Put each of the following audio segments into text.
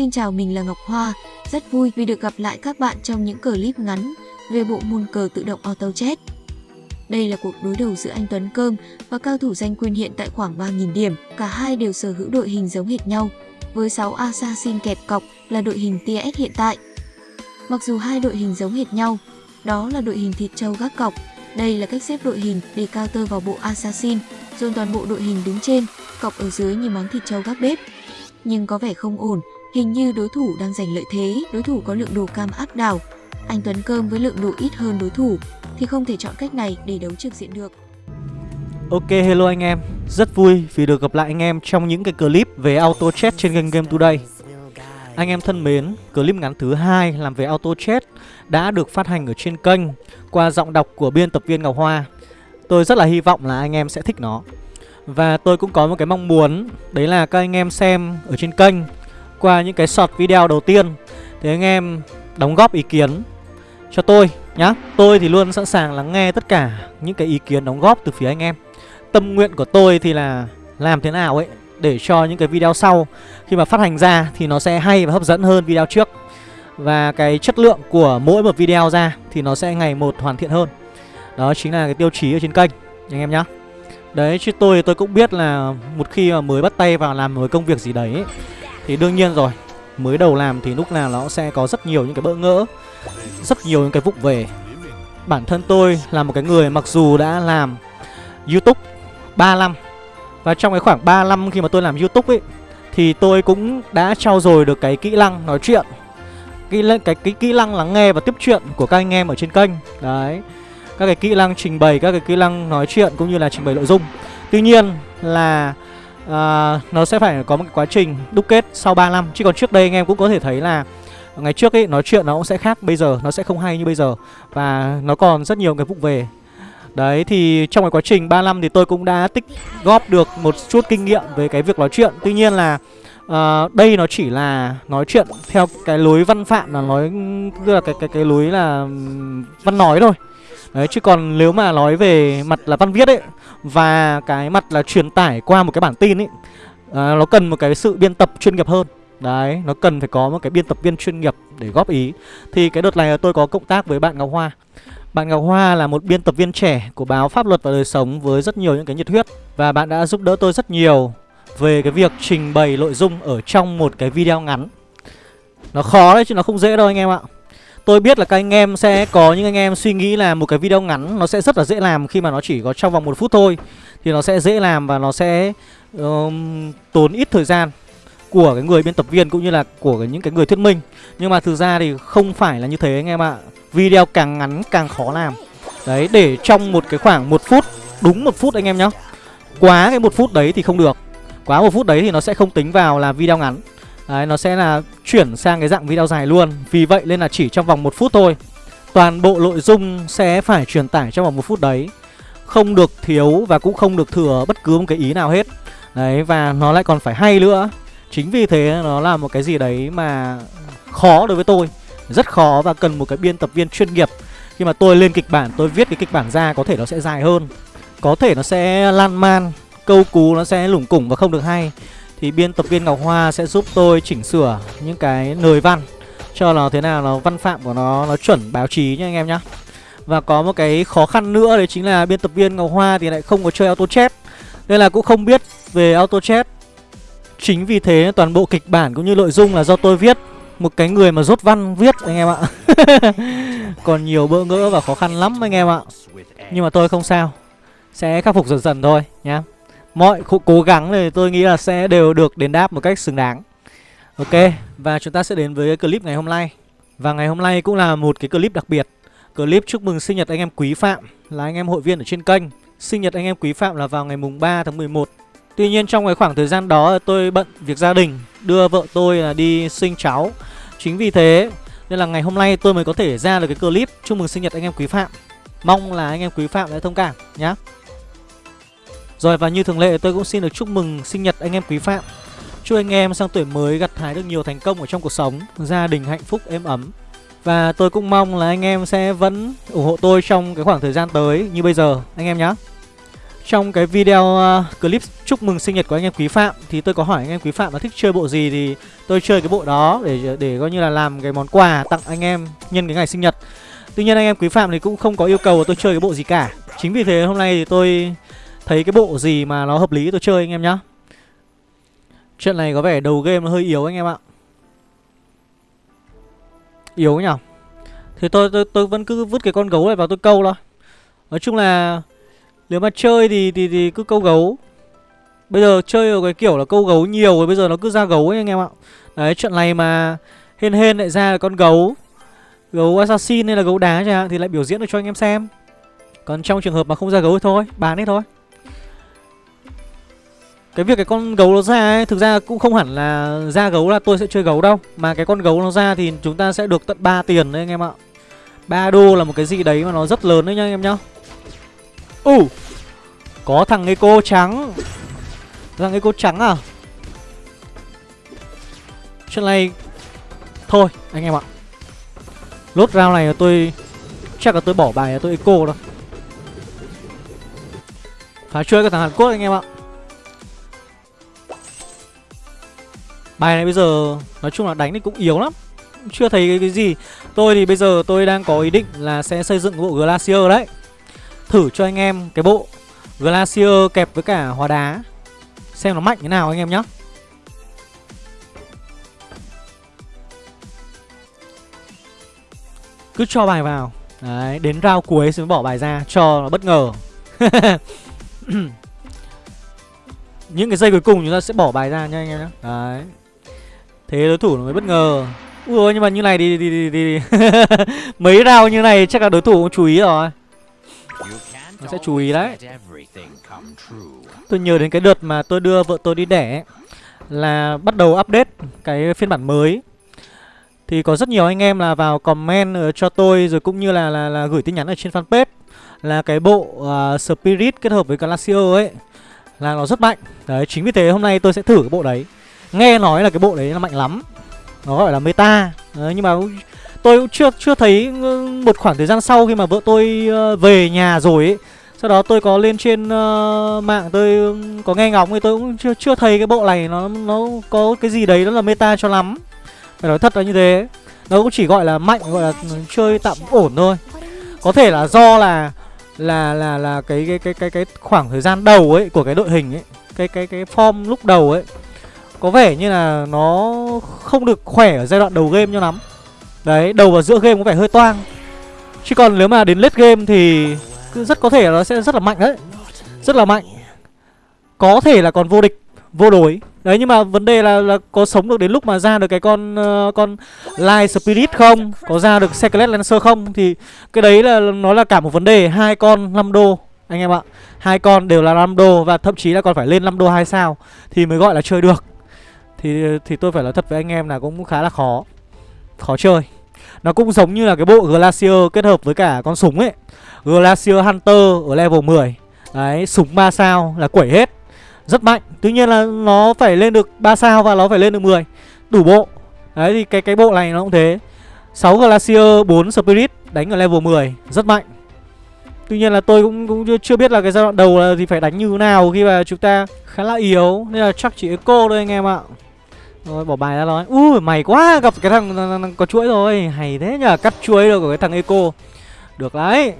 Xin chào mình là Ngọc Hoa, rất vui vì được gặp lại các bạn trong những clip ngắn về bộ môn cờ tự động Auto Chess. Đây là cuộc đối đầu giữa anh Tuấn Cơm và cao thủ danh quyền hiện tại khoảng 3.000 điểm. Cả hai đều sở hữu đội hình giống hệt nhau, với 6 Assassin kẹp cọc là đội hình TS hiện tại. Mặc dù hai đội hình giống hệt nhau, đó là đội hình thịt trâu gác cọc. Đây là cách xếp đội hình để counter vào bộ Assassin, dồn toàn bộ đội hình đứng trên, cọc ở dưới như món thịt trâu gác bếp. Nhưng có vẻ không ổn, hình như đối thủ đang giành lợi thế, đối thủ có lượng đồ cam áp đảo. Anh Tuấn Cơm với lượng đồ ít hơn đối thủ thì không thể chọn cách này để đấu trực diện được. Ok hello anh em, rất vui vì được gặp lại anh em trong những cái clip về auto chat trên kênh Game Today. Anh em thân mến, clip ngắn thứ hai làm về auto chat đã được phát hành ở trên kênh qua giọng đọc của biên tập viên Ngọc Hoa. Tôi rất là hy vọng là anh em sẽ thích nó. Và tôi cũng có một cái mong muốn đấy là các anh em xem ở trên kênh qua những cái short video đầu tiên thì anh em đóng góp ý kiến cho tôi nhá. Tôi thì luôn sẵn sàng lắng nghe tất cả những cái ý kiến đóng góp từ phía anh em. Tâm nguyện của tôi thì là làm thế nào ấy để cho những cái video sau khi mà phát hành ra thì nó sẽ hay và hấp dẫn hơn video trước. Và cái chất lượng của mỗi một video ra thì nó sẽ ngày một hoàn thiện hơn. Đó chính là cái tiêu chí ở trên kênh anh em nhá. Đấy chứ tôi tôi cũng biết là một khi mà mới bắt tay vào làm một công việc gì đấy ấy, thì đương nhiên rồi, mới đầu làm thì lúc nào nó sẽ có rất nhiều những cái bỡ ngỡ, rất nhiều những cái vụng về. Bản thân tôi là một cái người mặc dù đã làm youtube 3 năm, và trong cái khoảng 3 năm khi mà tôi làm youtube ấy, thì tôi cũng đã trau dồi được cái kỹ năng nói chuyện cái cái cái kỹ năng lắng nghe và tiếp chuyện của các anh em ở trên kênh. Đấy, các cái kỹ năng trình bày, các cái kỹ năng nói chuyện cũng như là trình bày nội dung. Tuy nhiên là uh, nó sẽ phải có một cái quá trình đúc kết sau 3 năm. Chứ còn trước đây anh em cũng có thể thấy là ngày trước ấy nói chuyện nó cũng sẽ khác bây giờ nó sẽ không hay như bây giờ. Và nó còn rất nhiều cái vụ về. Đấy thì trong cái quá trình 3 năm thì tôi cũng đã tích góp được một chút kinh nghiệm về cái việc nói chuyện. Tuy nhiên là uh, đây nó chỉ là nói chuyện theo cái lối văn phạm là nói tức là cái cái cái lối là văn nói thôi. Đấy chứ còn nếu mà nói về mặt là văn viết ấy Và cái mặt là truyền tải qua một cái bản tin ấy à, Nó cần một cái sự biên tập chuyên nghiệp hơn. Đấy, nó cần phải có một cái biên tập viên chuyên nghiệp để góp ý. Thì cái đợt này tôi có cộng tác với bạn Ngọc Hoa. Bạn Ngọc Hoa là một biên tập viên trẻ của báo Pháp luật và đời sống với rất nhiều những cái nhiệt huyết. Và bạn đã giúp đỡ tôi rất nhiều về cái việc trình bày nội dung ở trong một cái video ngắn. Nó khó đấy chứ nó không dễ đâu anh em ạ. Tôi biết là các anh em sẽ có những anh em suy nghĩ là một cái video ngắn nó sẽ rất là dễ làm khi mà nó chỉ có trong vòng một phút thôi. Thì nó sẽ dễ làm và nó sẽ um, tốn ít thời gian của cái người biên tập viên cũng như là của những cái người thuyết minh. Nhưng mà thực ra thì không phải là như thế anh em ạ. Video càng ngắn càng khó làm. Đấy để trong một cái khoảng một phút Đúng một phút anh em nhá. Quá cái một phút đấy thì không được. Quá một phút đấy thì nó sẽ không tính vào là video ngắn. Đấy nó sẽ là chuyển sang cái dạng video dài luôn. Vì vậy nên là chỉ trong vòng một phút thôi. Toàn bộ nội dung sẽ phải truyền tải trong vòng một phút đấy. Không được thiếu và cũng không được thừa bất cứ một cái ý nào hết. Đấy và nó lại còn phải hay nữa. Chính vì thế nó là một cái gì đấy mà khó đối với tôi. Rất khó và cần một cái biên tập viên chuyên nghiệp. Khi mà tôi lên kịch bản, tôi viết cái kịch bản ra có thể nó sẽ dài hơn. Có thể nó sẽ lan man, câu cú nó sẽ lủng củng và không được hay. Thì biên tập viên Ngọc Hoa sẽ giúp tôi chỉnh sửa những cái lời văn Cho nó thế nào, nó văn phạm của nó nó chuẩn báo chí nha anh em nhá. Và có một cái khó khăn nữa đấy chính là biên tập viên Ngọc Hoa thì lại không có chơi auto chat Nên là cũng không biết về auto chat Chính vì thế toàn bộ kịch bản cũng như nội dung là do tôi viết. Một cái người mà rốt văn viết anh em ạ. Còn nhiều bỡ ngỡ và khó khăn lắm anh em ạ. Nhưng mà tôi không sao. Sẽ khắc phục dần dần thôi nhá. Mọi cố gắng thì tôi nghĩ là sẽ đều được đền đáp một cách xứng đáng. Ok, Và chúng ta sẽ đến với clip ngày hôm nay. Và ngày hôm nay cũng là một cái clip đặc biệt. Clip chúc mừng sinh nhật anh em Quý Phạm, Là anh em hội viên ở trên kênh. Sinh nhật anh em Quý Phạm là vào ngày mùng 3 tháng 11 Tuy nhiên trong cái khoảng thời gian đó tôi bận việc gia đình, Đưa vợ tôi là đi sinh cháu. Chính vì thế nên là ngày hôm nay tôi mới có thể ra được cái clip chúc mừng sinh nhật anh em Quý Phạm. Mong là anh em Quý Phạm sẽ thông cảm nhé. Rồi, và như thường lệ, tôi cũng xin được chúc mừng sinh nhật anh em Quý Phạm. Chúc anh em sang tuổi mới gặt hái được nhiều thành công ở trong cuộc sống, Gia đình hạnh phúc, êm ấm. Và tôi cũng mong là anh em sẽ vẫn ủng hộ tôi trong cái khoảng thời gian tới như bây giờ, anh em nhé Trong cái video à, clip chúc mừng sinh nhật của anh em Quý Phạm Thì tôi có hỏi anh em Quý Phạm là thích chơi bộ gì Thì tôi chơi cái bộ đó để để coi như là làm cái món quà tặng anh em nhân cái ngày sinh nhật. Tuy nhiên anh em Quý Phạm thì cũng không có yêu cầu tôi chơi cái bộ gì cả. Chính vì thế hôm nay thì tôi thấy cái bộ gì mà nó hợp lý tôi chơi anh em nhá. Trận này có vẻ đầu game nó hơi yếu anh em ạ. Yếu nhỉ? Thì tôi, tôi tôi vẫn cứ vứt cái con gấu này vào tôi câu thôi. Nói chung là Nếu mà chơi thì, thì, thì cứ câu gấu. Bây giờ chơi ở cái kiểu là câu gấu nhiều rồi Bây giờ nó cứ ra gấu ấy anh em ạ. Đấy trận này mà Hên hên lại ra là con gấu Gấu assassin hay là gấu đá chẳng hạn Thì lại biểu diễn được cho anh em xem. Còn trong trường hợp mà không ra gấu thì thôi Bán hết thôi cái việc cái con gấu nó ra ấy Thực ra cũng không hẳn là ra gấu là tôi sẽ chơi gấu đâu. Mà cái con gấu nó ra thì chúng ta sẽ được tận 3 tiền đấy anh em ạ. 3 đô là một cái gì đấy mà nó rất lớn đấy nha anh em nhá. Ủ uh, Có thằng Eco trắng. Thằng Eco trắng à? Chuyện này Thôi anh em ạ. Lốt round này là tôi Chắc là tôi bỏ bài là tôi Eco đâu phá chơi cái thằng Hàn Quốc anh em ạ. Bài này bây giờ nói chung là đánh thì cũng yếu lắm. Chưa thấy cái, cái gì. Tôi thì bây giờ tôi đang có ý định là sẽ xây dựng cái bộ Glacier đấy. Thử cho anh em cái bộ Glacier kẹp với cả hóa đá. Xem nó mạnh thế nào anh em nhé Cứ cho bài vào. Đấy, đến round cuối sẽ bỏ bài ra Cho nó bất ngờ. Những cái giây cuối cùng chúng ta sẽ bỏ bài ra nha anh em nhé Đấy. Thế đối thủ nó mới bất ngờ. Ui nhưng mà như này thì, thì, thì, thì. Mấy rau như này chắc là đối thủ cũng chú ý rồi. Nó sẽ chú ý đấy. Tôi nhớ đến cái đợt mà tôi đưa vợ tôi đi đẻ Là bắt đầu update cái phiên bản mới. Thì có rất nhiều anh em là vào comment ờ, cho tôi Rồi cũng như là là, là gửi tin nhắn ở trên fanpage Là cái bộ uh, Spirit kết hợp với Glacier ấy Là nó rất mạnh. Đấy chính vì thế hôm nay tôi sẽ thử cái bộ đấy. Nghe nói là cái bộ đấy là mạnh lắm. Nó gọi là meta. Đấy, Nhưng mà tôi cũng chưa chưa thấy một khoảng thời gian sau khi mà vợ tôi ờ, về nhà rồi ấy. Sau đó tôi có lên trên uh, mạng tôi có nghe ngóng thì tôi cũng chưa chưa thấy cái bộ này nó nó có cái gì đấy nó là meta cho lắm. Phải nói thật là như thế. Nó cũng chỉ gọi là mạnh gọi là chơi tạm ổn thôi. Có thể là do là là là là cái cái cái cái cái khoảng thời gian đầu ấy của cái đội hình ấy cái cái cái form lúc đầu ấy có vẻ như là nó không được khỏe ở giai đoạn đầu game cho lắm. Đấy, đầu và giữa game có vẻ hơi toang. Chứ còn nếu mà đến late game thì rất có thể là nó sẽ rất là mạnh đấy. Rất là mạnh. Có thể là còn vô địch, vô đối. Đấy nhưng mà vấn đề là, là có sống được đến lúc mà ra được cái con uh, con Light Spirit không? Có ra được Secret Lancer không? Thì cái đấy là nó là cả một vấn đề. Hai con 5 đô anh em ạ. Hai con đều là 5 đô và thậm chí là còn phải lên 5 đô 2 sao Thì mới gọi là chơi được thì thì tôi phải nói thật với anh em là cũng khá là khó. Khó chơi. Nó cũng giống như là cái bộ Glacier kết hợp với cả con súng ấy. Glacier Hunter ở level 10 Đấy, súng 3 sao là quẩy hết. Rất mạnh. Tuy nhiên là nó phải lên được 3 sao và nó phải lên được 10 Đủ bộ. Đấy thì cái cái bộ này nó cũng thế. 6 Glacier, 4 Spirit đánh ở level 10 Rất mạnh. Tuy nhiên là tôi cũng, cũng chưa biết là cái giai đoạn đầu là thì phải đánh như thế nào khi mà chúng ta khá là yếu. Nên là chắc chỉ Eco thôi anh em ạ rồi bỏ bài ra rồi Ui mày quá gặp cái thằng, thằng, thằng có chuỗi rồi. Hay thế nhờ cắt chuỗi được của cái thằng Eco. Được đấy.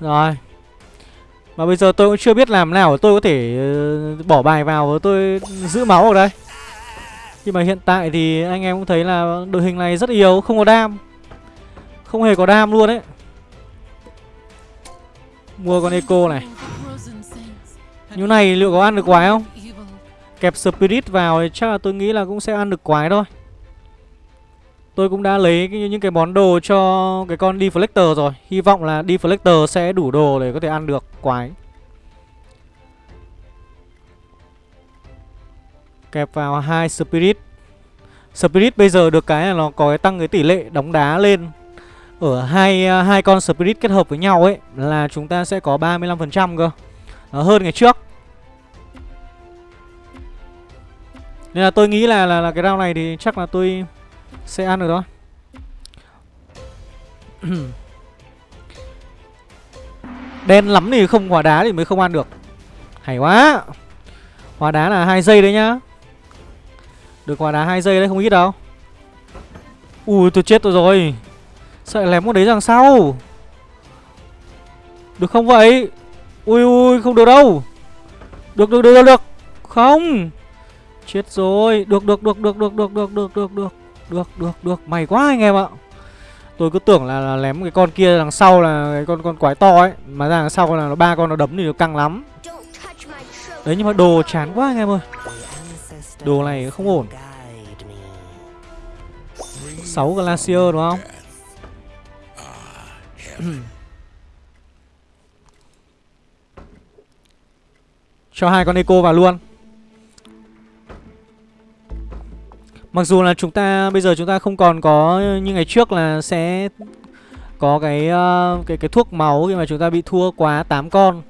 Rồi. Mà bây giờ tôi cũng chưa biết làm nào tôi có thể ờ, bỏ bài vào và tôi giữ máu ở đây. Nhưng mà hiện tại thì anh em cũng thấy là đội hình này rất yếu Không có đam. Không hề có đam luôn đấy Mua con Eco này. Như này liệu có ăn được quái không? Kẹp Spirit vào thì chắc là tôi nghĩ là cũng sẽ ăn được quái thôi. Tôi cũng đã lấy cái, những cái món đồ cho cái con Deflector rồi. Hy vọng là Deflector sẽ đủ đồ để có thể ăn được quái. Kẹp vào hai Spirit. Spirit bây giờ được cái là nó có cái tăng cái tỷ lệ đóng đá lên. Ở hai hai con Spirit kết hợp với nhau ấy Là chúng ta sẽ có 35% cơ. Nó hơn ngày trước. Nên là tôi nghĩ là là, là cái round này thì chắc là tôi sẽ ăn được đó Đen lắm thì không hỏa đá thì mới không ăn được. Hay quá. Hỏa đá là hai giây đấy nhá. Được hỏa đá hai giây đấy không ít đâu. Ui tôi chết tôi rồi. Sợ lém con đấy đằng sau. Được không vậy? Ui ui không được đâu. Được được được được được. Không. Chết rồi. Được được được được được được được được được được. Được được được. May quá anh em ạ. Tôi cứ tưởng là, là lém cái con kia đằng sau là cái con con quái to ấy. Mà ra đằng sau là nó ba con nó đấm thì nó căng lắm. Đấy nhưng mà đồ chán quá anh em ơi. Đồ này không ổn. 6 Glacier đúng không? Cho hai con Eco vào luôn. Mặc dù là chúng ta bây giờ chúng ta không còn có như ngày trước là sẽ có cái uh, cái cái thuốc máu khi mà chúng ta bị thua quá 8 con.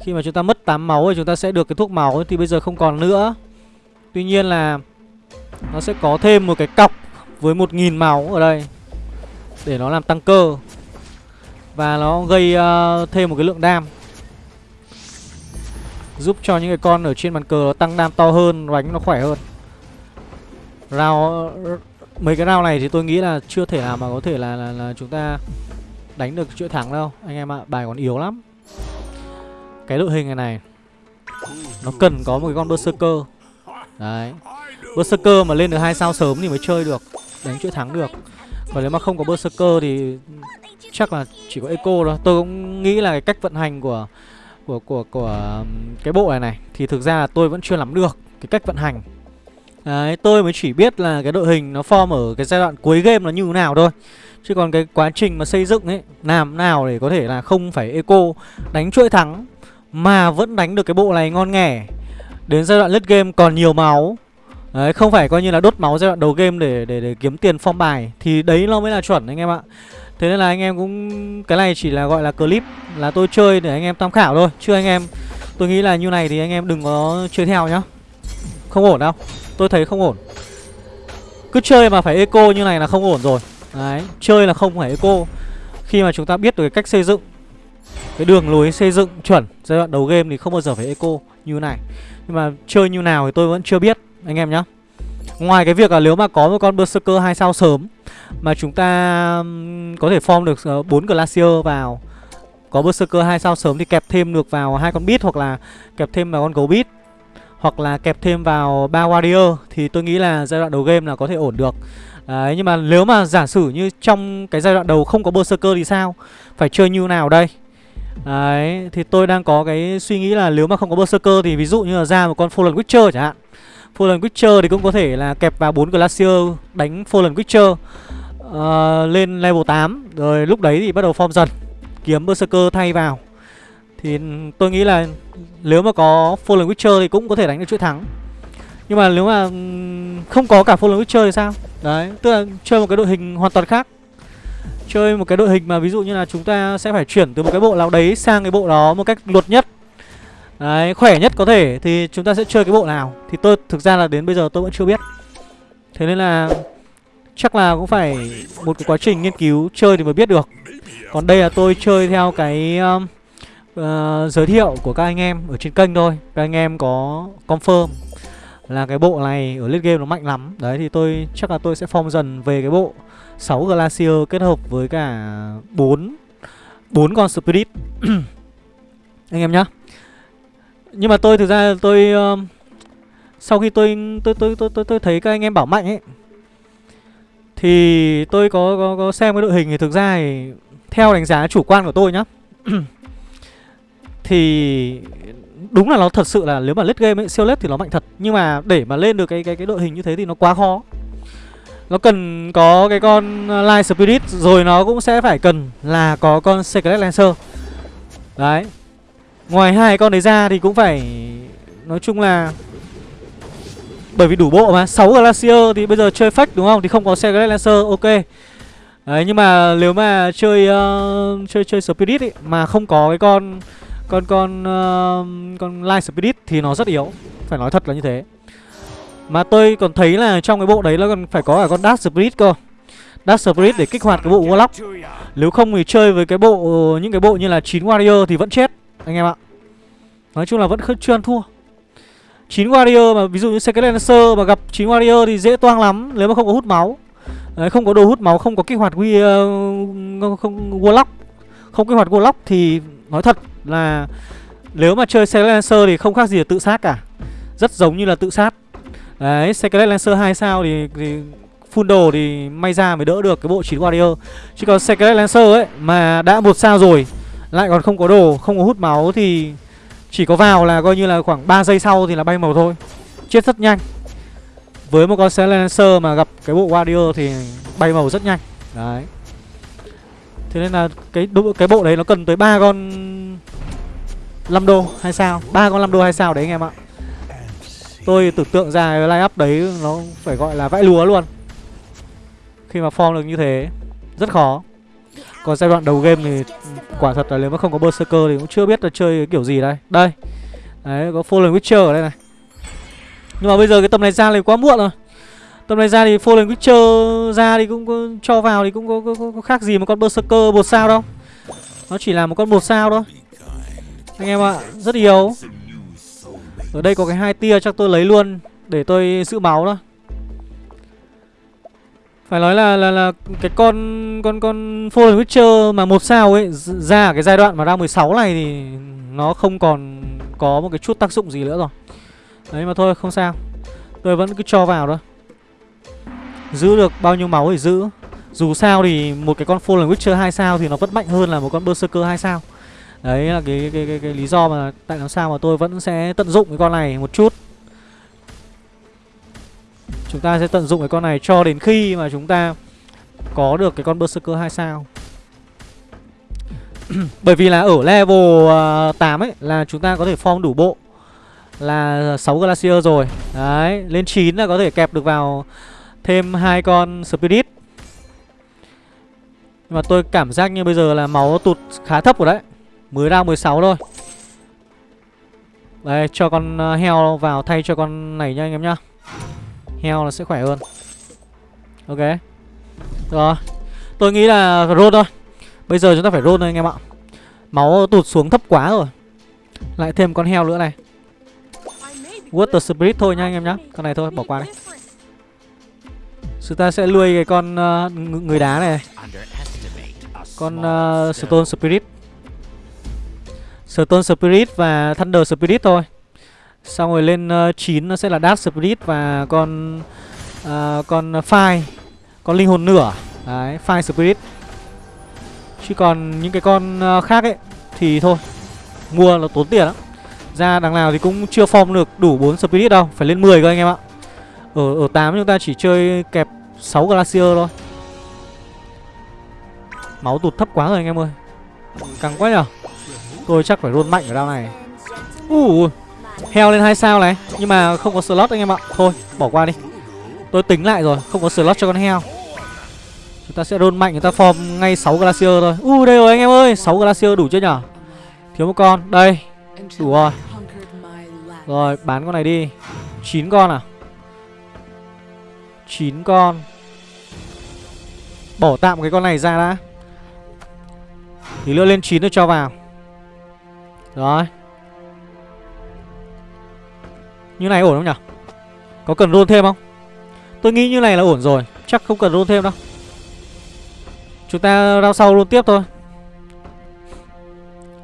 Khi mà chúng ta mất 8 máu thì chúng ta sẽ được cái thuốc máu thì bây giờ không còn nữa. Tuy nhiên là nó sẽ có thêm một cái cọc với 1000 máu ở đây để nó làm tăng cơ. Và nó gây uh, thêm một cái lượng đam Giúp cho những cái con ở trên bàn cờ nó tăng đam to hơn, đánh nó khỏe hơn Rao Mấy cái rao này thì tôi nghĩ là chưa thể nào mà có thể là, là, là chúng ta đánh được chuỗi thắng đâu. Anh em ạ, bài còn yếu lắm. Cái đội hình này này Nó cần có một cái con Berserker. Đấy. Berserker mà lên được hai sao sớm thì mới chơi được Đánh chuỗi thắng được. Còn nếu mà không có Berserker thì chắc là chỉ có Eco thôi. Tôi cũng nghĩ là cái cách vận hành của của của của cái bộ này này thì thực ra là tôi vẫn chưa nắm được cái cách vận hành. Đấy, tôi mới chỉ biết là cái đội hình nó form ở cái giai đoạn cuối game là như thế nào thôi. Chứ còn cái quá trình mà xây dựng ấy Làm nào để có thể là không phải eco đánh chuỗi thắng Mà vẫn đánh được cái bộ này ngon nghẻ. Đến giai đoạn lết game còn nhiều máu. Đấy, không phải coi như là đốt máu giai đoạn đầu game để để để kiếm tiền form bài. Thì đấy nó mới là chuẩn anh em ạ. Thế nên là anh em cũng Cái này chỉ là gọi là clip Là tôi chơi để anh em tham khảo thôi. Chứ anh em Tôi nghĩ là như này thì anh em đừng có chơi theo nhá. Không ổn đâu. Tôi thấy không ổn. Cứ chơi mà phải eco như này là không ổn rồi. Đấy, chơi là không phải eco. Khi mà chúng ta biết được cái cách xây dựng Cái đường lối xây dựng chuẩn Giai đoạn đầu game thì không bao giờ phải eco như này. Nhưng mà chơi như nào thì tôi vẫn chưa biết Anh em nhá. Ngoài cái việc là nếu mà có một con Berserker 2 sao sớm Mà chúng ta có thể form được ờ, 4 Glacier vào Có Berserker 2 sao sớm thì kẹp thêm được vào hai con beat Hoặc là kẹp thêm vào con gấu beat hoặc là kẹp thêm vào ba warrior thì tôi nghĩ là giai đoạn đầu game là có thể ổn được Đấy, nhưng mà nếu mà giả sử như trong cái giai đoạn đầu không có berserker thì sao? Phải chơi như nào đây? Đấy, thì tôi đang có cái suy nghĩ là nếu mà không có berserker thì ví dụ như là ra một con Fallen Witcher chẳng hạn. Fallen Witcher thì cũng có thể là kẹp vào bốn Glacier đánh Fallen Witcher uh, lên level 8 rồi lúc đấy thì bắt đầu form dần kiếm berserker thay vào. Thì tôi nghĩ là nếu mà có Fallen Witcher thì cũng có thể đánh được chuỗi thắng. Nhưng mà nếu mà không có cả Fallen Witcher thì sao? Đấy, tức là chơi một cái đội hình hoàn toàn khác. Chơi một cái đội hình mà ví dụ như là chúng ta sẽ phải chuyển từ một cái bộ nào đấy sang cái bộ đó một cách luật nhất. Đấy, khỏe nhất có thể thì chúng ta sẽ chơi cái bộ nào. Thì tôi thực ra là đến bây giờ tôi vẫn chưa biết. Thế nên là chắc là cũng phải một cái quá trình nghiên cứu chơi thì mới biết được. Còn đây là tôi chơi theo cái um, uh, giới thiệu của các anh em ở trên kênh thôi. Các anh em có confirm là cái bộ này ở late game nó mạnh lắm. Đấy thì tôi chắc là tôi sẽ form dần về cái bộ 6 Glacier kết hợp với cả 4 4 con Spirit. Anh em nhá. Nhưng mà tôi thực ra tôi uh, Sau khi tôi tôi, tôi tôi tôi tôi thấy các anh em bảo mạnh ấy Thì tôi có, có, có xem cái đội hình thì thực ra thì Theo đánh giá chủ quan của tôi nhá. thì đúng là nó thật sự là nếu mà lết game ấy, siêu lết thì nó mạnh thật. Nhưng mà để mà lên được cái cái cái đội hình như thế thì nó quá khó. Nó cần có cái con ờ, Light Spirit rồi nó cũng sẽ phải cần là có con Secret Lancer. Đấy. Ngoài hai con đấy ra thì cũng phải nói chung là bởi vì đủ bộ mà 6 Glacier thì bây giờ chơi fake đúng không? Thì không có Secret Lancer ok. Đấy nhưng mà nếu mà chơi uh, chơi chơi Spirit ấy, mà không có cái con còn con uh, ờ, con light spirit thì nó rất yếu. Phải nói thật là như thế. Mà tôi còn thấy là trong cái bộ đấy nó còn phải có cả con dark spirit cơ. Dark spirit để kích hoạt cái bộ warlock. Nếu không thì chơi với cái bộ những cái bộ như là chín warrior thì vẫn chết anh em ạ. Nói chung là vẫn chưa ăn thua. 9 warrior mà ví dụ như Secret Lancer mà gặp 9 warrior thì dễ toang lắm Nếu mà không có hút máu. Đấy, không có đồ hút máu, không có kích hoạt quy uh, ờ, không warlock, không kích hoạt warlock thì nói thật là nếu mà chơi Secret Lancer thì không khác gì là tự sát cả. Rất giống như là tự sát. Đấy, Secret Lancer 2 sao thì, thì full đồ thì may ra mới đỡ được cái bộ 9 warrior. Chứ còn Secret Lancer ấy mà đã một sao rồi lại còn không có đồ, không có hút máu thì chỉ có vào là coi như là khoảng 3 giây sau thì là bay màu thôi. Chết rất nhanh. Với một con Silencer mà gặp cái bộ Warrior thì bay màu rất nhanh Đấy Thế nên là cái cái bộ đấy nó cần tới ba con 5 đô hay sao? Ba con 5 đô hay sao đấy anh em ạ? Tôi tưởng tượng ra cái line up đấy nó phải gọi là vãi lúa luôn. Khi mà form được như thế, Rất khó. Còn giai đoạn đầu game thì quả thật là nếu mà không có Berserker thì cũng chưa biết là chơi kiểu gì đây. Đây. Đấy, có Fallen Witcher ở đây này. Nhưng mà bây giờ cái tầm này ra thì quá muộn rồi. Tầm này ra thì Fallen Witcher ra thì cũng có, cho vào thì cũng có, có, có, có khác gì một con Berserker một sao đâu. Nó chỉ là một con một sao thôi. Anh em ạ, rất yếu Ở đây có cái hai tia chắc tôi lấy luôn Để tôi giữ máu đó. Phải nói là là là cái con con con Fallen Witcher mà một sao ấy ra cái giai đoạn mà ra 16 này thì nó không còn có một cái chút tác dụng gì nữa rồi. Đấy mà thôi không sao. Tôi vẫn cứ cho vào thôi. Giữ được bao nhiêu máu thì giữ? Dù sao thì một cái con Fallen Witcher 2 sao Thì nó vẫn mạnh hơn là một con Berserker 2 sao. Đấy là cái, cái, cái, cái, cái lý do mà Tại làm sao mà tôi vẫn sẽ tận dụng cái con này một chút. Chúng ta sẽ tận dụng cái con này cho đến khi mà chúng ta Có được cái con Berserker 2 sao. Bởi vì là ở level à, uh, 8 ấy Là chúng ta có thể form đủ bộ là 6 Glacier rồi. Đấy, lên 9 là có thể kẹp được vào thêm hai con Spirit. Nhưng mà tôi cảm giác như bây giờ là máu tụt khá thấp rồi đấy. Mới ra 16 thôi. Đây, cho con ờ, heo vào thay cho con này nha anh em nhá. Heo là sẽ khỏe hơn. Ok. Rồi. Tôi nghĩ là roll thôi. Bây giờ chúng ta phải roll thôi anh em ạ. Máu tụt xuống thấp quá rồi. Lại thêm con heo nữa này. Water Spirit thôi nha anh em nhá. Con này thôi bỏ qua đi. Chúng ta sẽ nuôi cái con uh, người đá này. Con uh, Stone Spirit. Stone Spirit và Thunder Spirit thôi. Xong rồi lên ờ, uh, 9 nó sẽ là Dark Spirit và con uh, Con Fire. Con linh hồn nửa. Đấy, Fire Spirit. Chứ còn những cái con uh, khác ấy Thì thôi Mua là tốn tiền lắm. Ra đằng nào thì cũng chưa form được đủ 4 Spirit đâu Phải lên 10 cơ anh em ạ. Ở ở 8 chúng ta chỉ chơi kẹp 6 Glacier thôi. Máu tụt thấp quá rồi anh em ơi. Căng quá nhở? Tôi chắc phải roll mạnh ở đao này. Uh, Heo lên 2 sao này Nhưng mà không có slot anh em ạ. Thôi bỏ qua đi. Tôi tính lại rồi Không có slot cho con heo. Chúng ta sẽ roll mạnh người ta form ngay 6 Glacier thôi. Uh đây rồi anh em ơi 6 Glacier đủ chưa nhở? Thiếu một con Đây. Đủ rồi. Rồi bán con này đi. 9 con à? 9 con. Bỏ tạm cái con này ra đã. Thì nữa lên 9 nó cho vào. Rồi. Như này ổn không nhỉ Có cần roll thêm không? Tôi nghĩ như này là ổn rồi. Chắc không cần roll thêm đâu. Chúng ta rao sau roll tiếp thôi.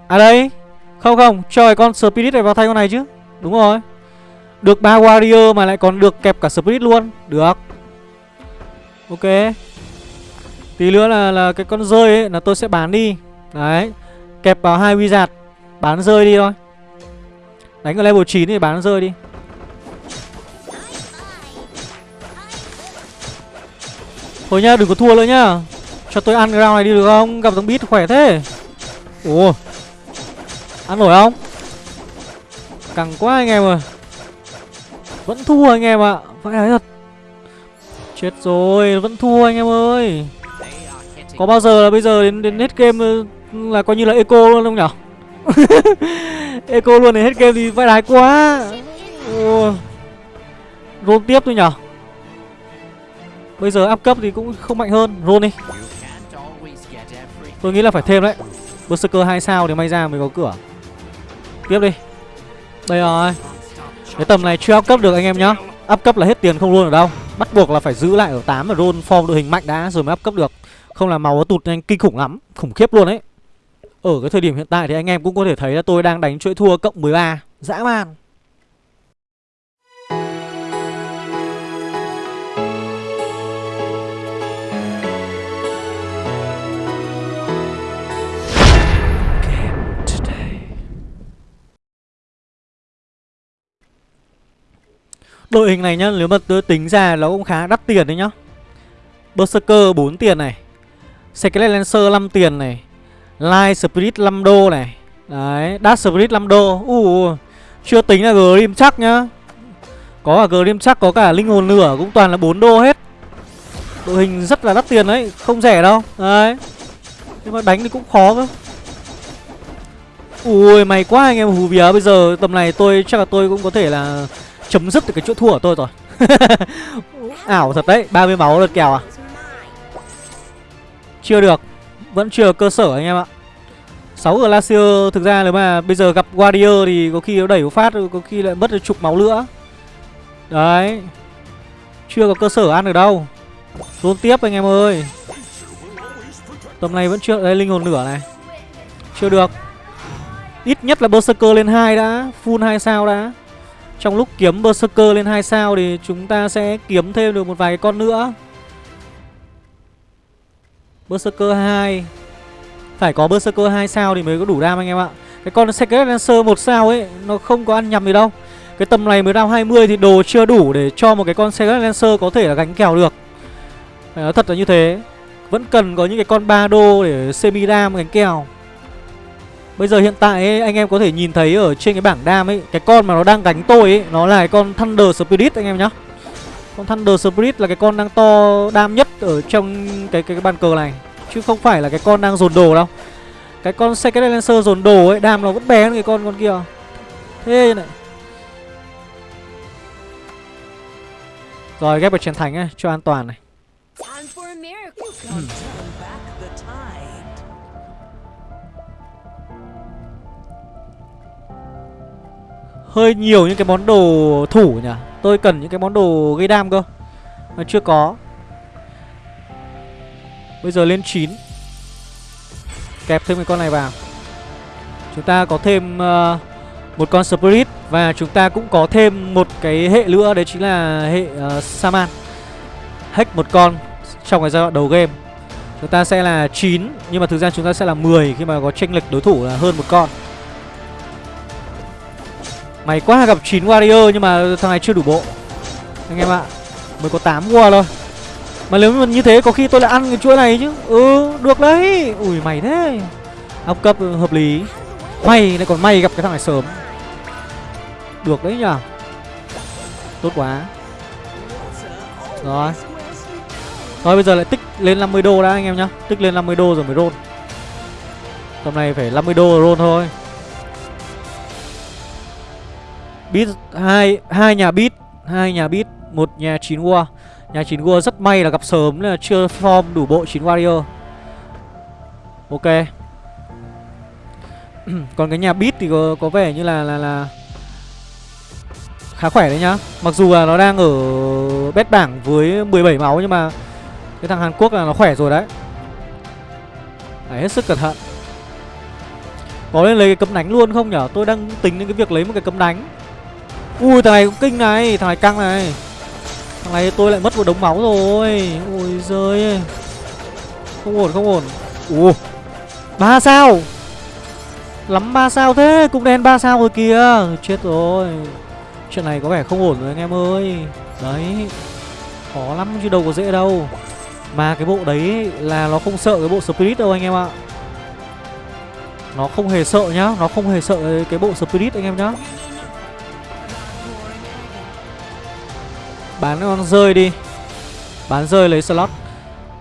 À đây. Không không, cho cái con Spirit này vào thay con này chứ. Đúng rồi. Được ba Warrior mà lại còn được kẹp cả Spirit luôn. Được. Ok. Tí nữa là là cái con rơi ấy là tôi sẽ bán đi. Đấy. Kẹp vào hai Wizard Bán rơi đi thôi. Đánh ở level 9 thì bán rơi đi. Thôi nhá, đừng có thua nữa nhá. Cho tôi ăn cái round này đi được không? Gặp thằng Beat khỏe thế. Ủa Ăn nổi không? Cẳng quá anh em ơi. Vẫn thua anh em ạ. À. Phải nói thật Chết rồi, Vẫn thua anh em ơi. Có bao giờ là bây giờ đến đến hết game Là coi như là eco luôn không nhở? Eco luôn đến hết game thì vãi đái quá. Ồ. Roll tiếp thôi nhở? Bây giờ áp cấp thì cũng không mạnh hơn. Roll đi. Tôi nghĩ là phải thêm đấy. Berserker 2 sao thì may ra mới có cửa. Tiếp đi. Đây rồi. Cái tầm này chưa up cấp được anh em nhá. Up cấp là hết tiền không luôn ở đâu. Bắt buộc là phải giữ lại ở 8 và roll form đội hình mạnh đã, rồi mới up cấp được. Không là màu nó tụt nhanh kinh khủng lắm, Khủng khiếp luôn ấy. Ở cái thời điểm hiện tại thì anh em cũng có thể thấy là tôi đang đánh chuỗi thua cộng 13 Dã man. Đội hình này nhá, nếu mà tôi tính ra nó cũng khá đắt tiền đấy nhá. Berserker 4 tiền này. Skelet Lancer 5 tiền này. Light Spirit 5 đô này. Đấy, Dark Spirit 5 đô. Uh, Chưa tính là Grim chắc nhá. Có cả Grim chắc, có cả Linh hồn lửa cũng toàn là 4 đô hết. Đội hình rất là đắt tiền đấy, không rẻ đâu. Đấy. Nhưng mà đánh thì cũng khó cơ. Ui, mày quá anh em hù vía. Bây giờ tầm này tôi chắc là tôi cũng có thể là chấm dứt được cái chỗ thua của tôi rồi. Ảo thật đấy 30 máu lượt kèo à? Chưa được, vẫn chưa cơ sở anh em ạ. 6 Glacier thực ra nếu mà bây giờ gặp Warrior thì có khi nó đẩy một phát, có khi lại mất được chục máu nữa. Đấy, chưa có cơ sở ăn được đâu. Rôn tiếp anh em ơi. Tầm này vẫn chưa, Đây, linh hồn lửa này. Chưa được. Ít nhất là Berserker lên hai đã, Full hai sao đã trong lúc kiếm Berserker lên 2 sao thì chúng ta sẽ kiếm thêm được một vài con nữa. Berserker 2 Phải có Berserker 2 sao thì mới có đủ đam anh em ạ. Cái con Secret Lancer 1 sao ấy, Nó không có ăn nhầm gì đâu. Cái tầm này mới đam 20 thì đồ chưa đủ để cho một cái con Secret Lancer có thể là gánh kèo được. Phải nói thật là như thế. Vẫn cần có những cái con 3 đô để semi đam gánh kèo. Bây giờ hiện tại ấy, anh em có thể nhìn thấy ở trên cái bảng đam ấy Cái con mà nó đang đánh tôi ấy Nó là cái con Thunder Spirit anh em nhá. Con Thunder Spirit là cái con đang to đam nhất ở trong cái, cái, cái bàn cờ này Chứ không phải là cái con đang dồn đồ đâu. Cái con Secret Lancer dồn đồ ấy Đam nó vẫn bé hơn cái con con kia. Thế này. Rồi ghép vào chiến thánh ấy, cho an toàn này Hơi nhiều những cái món đồ thủ nhỉ? Tôi cần những cái món đồ gây đam cơ. Mà chưa có. Bây giờ lên 9 Kẹp thêm cái con này vào. Chúng ta có thêm uh, một con Spirit Và chúng ta cũng có thêm một cái hệ nữa Đấy chính là hệ uh, Saman. Hack một con trong cái giai đoạn đầu game. Chúng ta sẽ là 9 Nhưng mà thực ra chúng ta sẽ là 10 Khi mà có tranh lệch đối thủ là hơn một con. Mày quá gặp 9 warrior nhưng mà thằng này chưa đủ bộ. Anh em ạ, Mới có 8 war thôi. Mà nếu mà như thế có khi tôi lại ăn cái chuỗi này chứ. Ừ được đấy. Ui mày thế. Học cấp hợp lý. May, lại còn may gặp cái thằng này sớm. Được đấy nhở Tốt quá. Rồi. Rồi, bây giờ lại tích lên 50 đô đã, anh em nhá. Tích lên 50 đô rồi mới roll. Tầm này phải 50 đô rồi roll thôi. Bit hai hai nhà bit, hai nhà bit, một nhà chín war. Nhà chín war rất may là gặp sớm là chưa form đủ bộ chín warrior. Ok. Còn cái nhà bit thì có, có vẻ như là là là khá khỏe đấy nhá. Mặc dù là nó đang ở bét bảng với 17 máu nhưng mà cái thằng Hàn Quốc là nó khỏe rồi đấy. Phải hết sức cẩn thận. Có nên lấy cái cấm đánh luôn không nhở? Tôi đang tính đến cái việc lấy một cái cấm đánh. Ui, thằng này cũng kinh này, Thằng này căng này. Thằng này tôi lại mất một đống máu rồi. Ôi giời Không ổn không ổn. Ủa ba sao? Lắm ba sao thế? Cũng đen ba sao rồi kìa. Chết rồi. Chuyện này có vẻ không ổn rồi anh em ơi. Đấy. Khó lắm chứ đâu có dễ đâu. Mà cái bộ đấy là nó không sợ cái bộ Spirit đâu anh em ạ. Nó không hề sợ nhá. Nó không hề sợ cái bộ Spirit anh em nhá. Bán con rơi đi. Bán rơi lấy slot.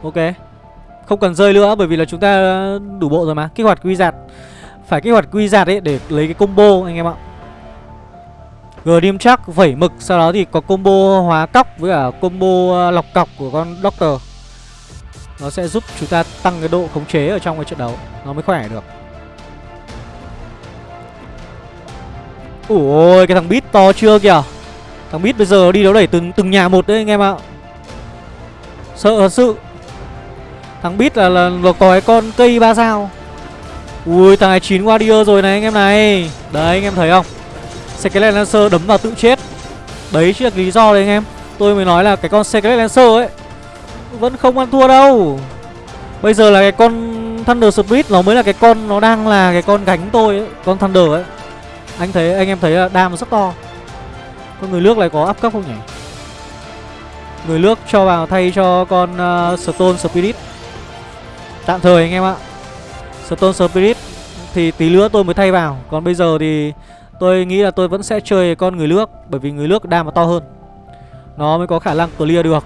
Ok. Không cần rơi nữa, bởi vì là chúng ta đủ bộ rồi mà. Kích hoạt quy giạt. Phải kích hoạt quy giạt ấy để lấy cái combo, anh em ạ. Grim chắc vẩy mực, Sau đó thì có combo hóa cóc với cả combo ờ, lọc cọc của con Doctor. Nó sẽ giúp chúng ta tăng cái độ khống chế ở trong cái trận đấu. Nó mới khỏe được. Ủa cái thằng Bít to chưa kìa. Thằng Bít bây giờ đi đấu đẩy từng từng nhà một đấy anh em ạ. Sợ thật sự. Thằng Bít là, là, là có cái con cây ba sao. Ui thằng này 9 Warrior rồi này anh em này. Đấy anh em thấy không? Skelet Lancer đấm vào tự chết. Đấy chính là lý do đấy anh em. Tôi mới nói là cái con Skelet Lancer ấy Vẫn không ăn thua đâu. Bây giờ là cái con Thunder Speed nó mới là cái con Nó đang là cái con gánh tôi ấy Con Thunder ấy. Anh thấy anh em thấy là đam rất to. Con người nước này có áp cấp không nhỉ? Người nước cho vào thay cho con uh, Stone Spirit. Tạm thời anh em ạ. Stone Spirit Thì tí nữa tôi mới thay vào. Còn bây giờ thì Tôi nghĩ là tôi vẫn sẽ chơi con người nước Bởi vì người nước đam nó to hơn. Nó mới có khả năng clear được.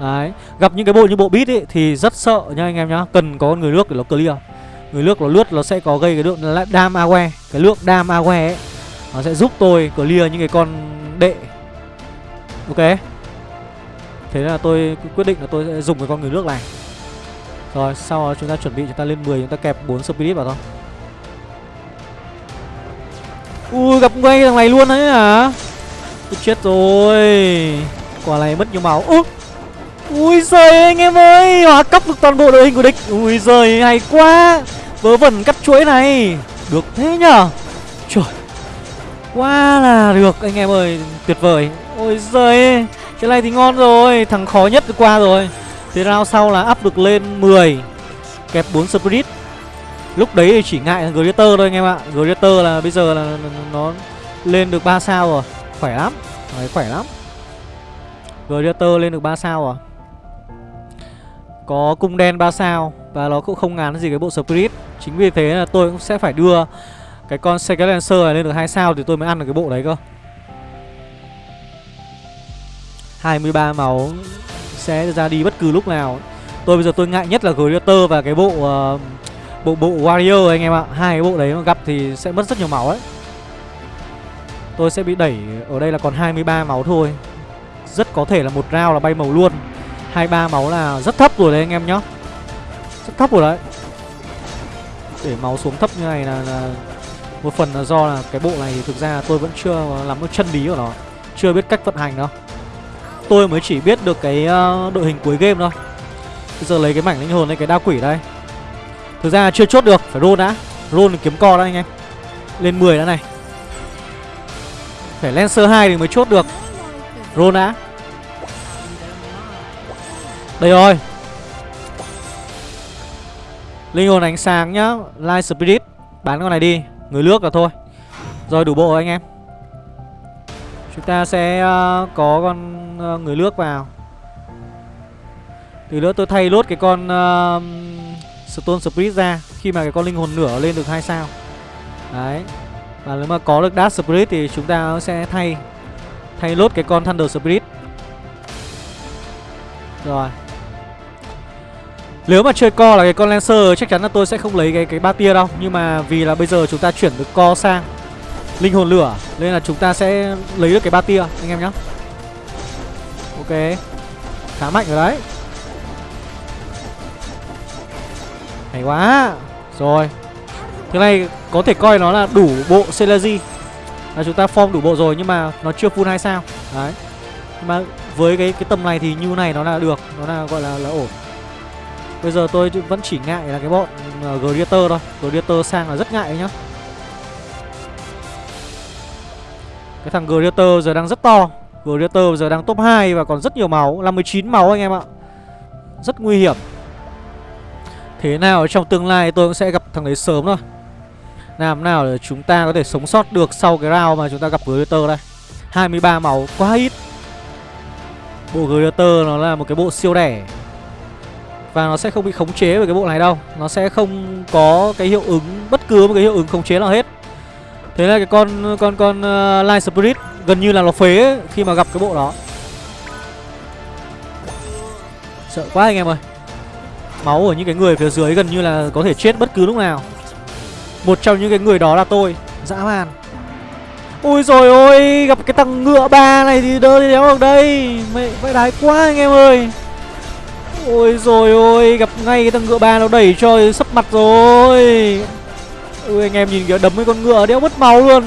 Đấy. Gặp những cái bộ như bộ beat ấy Thì rất sợ nha anh em nhá. Cần có con người nước để nó clear. Người nước nó lướt nó sẽ có gây cái lượng đam awe Cái lượng đam awe ấy Nó sẽ giúp tôi clear những cái con đệ. Ok. Thế là tôi quyết định là tôi sẽ dùng cái con người nước này. Rồi, sau đó chúng ta chuẩn bị chúng ta lên 10 Chúng ta kẹp 4 spirit vào thôi. Ui, gặp ngay thằng này luôn đấy hả? Tôi chết rồi. Quả này mất nhiều máu. Ui Ui giời anh em ơi! Hóa cấp được toàn bộ đội hình của địch. Ui giời, hay quá! Vớ vẩn cắt chuỗi này. Được thế nhở? Trời. Quá là được anh em ơi Tuyệt vời. Ôi giời Cái này thì ngon rồi Thằng khó nhất qua rồi. Thế round sau là up được lên 10 Kẹp 4 spirit. Lúc đấy thì chỉ ngại Greater thôi anh em ạ. Greater là bây giờ là nó lên được 3 sao rồi. Khỏe lắm Đấy, khỏe lắm. Greater lên được 3 sao rồi. Có cung đen 3 sao Và nó cũng không ngán gì cái bộ Spirit. Chính vì thế là tôi cũng sẽ phải đưa cái con Secret Lancer này lên được 2 sao Thì tôi mới ăn được cái bộ đấy cơ. 23 máu Sẽ ra đi bất cứ lúc nào. Tôi bây giờ tôi ngại nhất là Greater và cái bộ uh, bộ bộ warrior anh em ạ. Hai cái bộ đấy mà gặp thì sẽ mất rất nhiều máu đấy tôi sẽ bị đẩy ở đây là còn 23 máu thôi. Rất có thể là một round là bay màu luôn. 23 máu là rất thấp rồi đấy anh em nhá. Rất thấp rồi đấy. Để máu xuống thấp như này là, là một phần là do là cái bộ này thì thực ra tôi vẫn chưa làm được chân lý của nó. Chưa biết cách vận hành đâu. Tôi mới chỉ biết được cái ờ, đội hình cuối game thôi. Bây giờ lấy cái mảnh linh hồn lên cái đao quỷ đây. Thực ra chưa chốt được, Phải roll đã. Roll kiếm co đã anh em. Lên 10 đã này. Phải Lancer 2 thì mới chốt được. Roll đã. Đây rồi. Linh hồn ánh sáng nhá. Light Spirit. Bán con này đi. Người nước là thôi. Rồi đủ bộ anh em. Chúng ta sẽ uh, có con uh, người nước vào. Từ nữa tôi thay lốt cái con uh, Stone Spirit ra Khi mà cái con linh hồn nửa lên được hai sao. Đấy. Và nếu mà có được Dark Spirit thì chúng ta sẽ thay Thay lốt cái con Thunder Spirit. Rồi. Nếu mà chơi co là cái con Lancer, Chắc chắn là tôi sẽ không lấy cái cái ba tia đâu. Nhưng mà vì là bây giờ chúng ta chuyển được co sang Linh hồn lửa, Nên là chúng ta sẽ lấy được cái ba tia, Anh em nhé Ok. Khá mạnh rồi đấy. Hay quá. Rồi. Thứ này có thể coi nó là đủ bộ Celeji. Là chúng ta form đủ bộ rồi nhưng mà nó chưa full 2 sao. Đấy. Nhưng mà với cái cái tầm này thì như này nó là được. Nó là, gọi là là ổn. Bây giờ tôi vẫn chỉ ngại là cái bọn uh, Greater thôi. Greater sang là rất ngại nhá. Cái thằng Greater giờ đang rất to. Greater giờ đang top 2 và còn rất nhiều máu. Là 19 máu anh em ạ. Rất nguy hiểm. Thế nào trong tương lai tôi cũng sẽ gặp thằng đấy sớm thôi. Làm nào để chúng ta có thể sống sót được sau cái round mà chúng ta gặp Greater đây. 23 máu quá ít. Bộ Greater nó là một cái bộ siêu đẻ. Và nó sẽ không bị khống chế bởi cái bộ này đâu. Nó sẽ không có cái hiệu ứng Bất cứ một cái hiệu ứng khống chế nào hết. Thế là cái con con con uh, Light Spirit gần như là nó phế ấy, khi mà gặp cái bộ đó. Sợ quá anh em ơi. Máu của những cái người phía dưới gần như là có thể chết bất cứ lúc nào. Một trong những cái người đó là tôi Dã man. Ui rồi ôi Gặp cái thằng ngựa ba này thì đỡ thì đéo được đây. Mẹ vãi đái quá anh em ơi. Ôi rồi ôi Gặp ngay cái thằng ngựa ba nó đẩy cho sấp mặt rồi. Ui anh em nhìn kìa đấm cái con ngựa đéo mất máu luôn.